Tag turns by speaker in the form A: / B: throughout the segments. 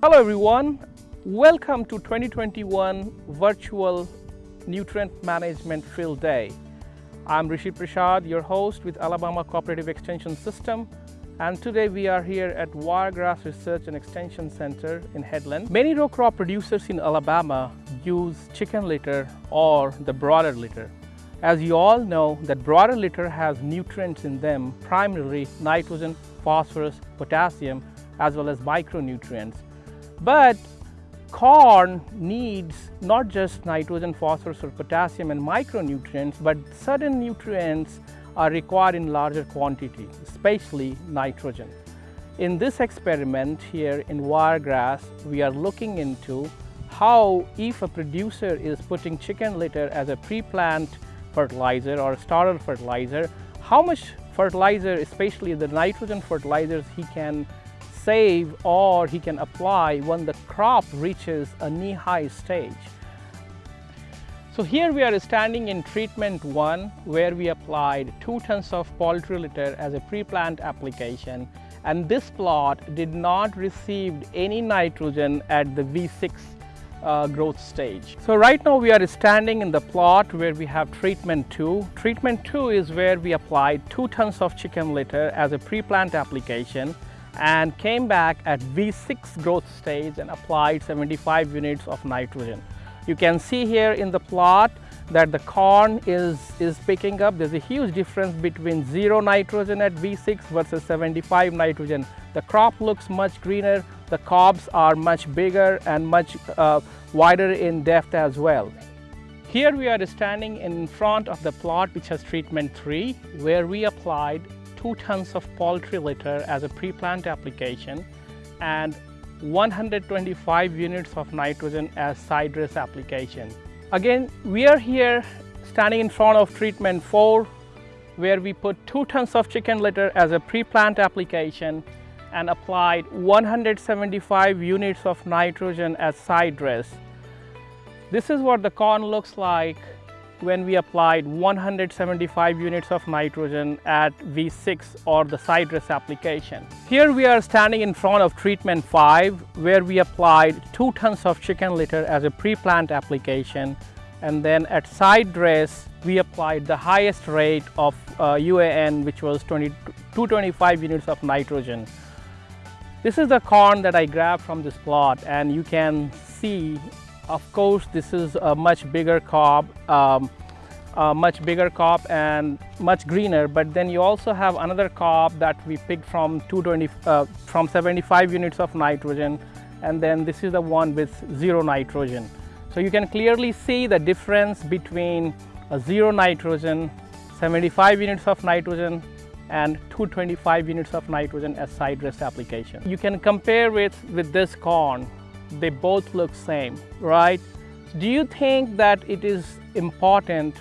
A: Hello everyone, welcome to 2021 Virtual Nutrient Management Field Day. I'm Rishi Prasad, your host with Alabama Cooperative Extension System and today we are here at Wiregrass Research and Extension Center in Headland. Many row crop producers in Alabama use chicken litter or the broiler litter. As you all know that broiler litter has nutrients in them, primarily nitrogen, phosphorus, potassium as well as micronutrients. But corn needs not just nitrogen, phosphorus or potassium and micronutrients, but certain nutrients are required in larger quantity, especially nitrogen. In this experiment here in Wiregrass, we are looking into how if a producer is putting chicken litter as a pre-plant fertilizer or starter fertilizer, how much fertilizer, especially the nitrogen fertilizers he can save or he can apply when the crop reaches a knee-high stage. So here we are standing in treatment one where we applied 2 tons of poultry litter as a pre-plant application and this plot did not receive any nitrogen at the V6 uh, growth stage. So right now we are standing in the plot where we have treatment 2. Treatment 2 is where we applied 2 tons of chicken litter as a pre-plant application and came back at V6 growth stage and applied 75 units of nitrogen. You can see here in the plot that the corn is, is picking up. There's a huge difference between zero nitrogen at V6 versus 75 nitrogen. The crop looks much greener, the cobs are much bigger and much uh, wider in depth as well. Here we are standing in front of the plot which has treatment 3 where we applied 2 tons of poultry litter as a pre-plant application and 125 units of nitrogen as side dress application. Again, we are here standing in front of treatment 4 where we put 2 tons of chicken litter as a pre-plant application and applied 175 units of nitrogen as side dress. This is what the corn looks like when we applied 175 units of nitrogen at V6 or the side dress application. Here we are standing in front of treatment 5 where we applied 2 tons of chicken litter as a pre-plant application and then at side dress we applied the highest rate of uh, UAN which was 20, 225 units of nitrogen. This is the corn that I grabbed from this plot and you can see of course, this is a much bigger cob, um, a much bigger cob and much greener. But then you also have another cob that we picked from 220, uh, from 75 units of nitrogen, and then this is the one with zero nitrogen. So you can clearly see the difference between a zero nitrogen, 75 units of nitrogen, and 225 units of nitrogen as side dress application. You can compare with, with this corn they both look same, right? Do you think that it is important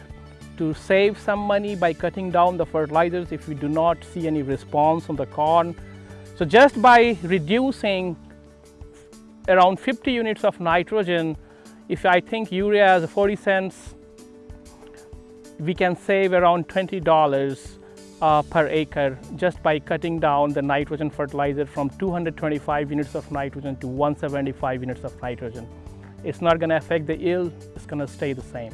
A: to save some money by cutting down the fertilizers if we do not see any response on the corn? So just by reducing around 50 units of nitrogen, if I think urea is 40 cents, we can save around $20 uh, per acre just by cutting down the nitrogen fertilizer from 225 units of nitrogen to 175 units of nitrogen. It's not going to affect the yield, it's going to stay the same.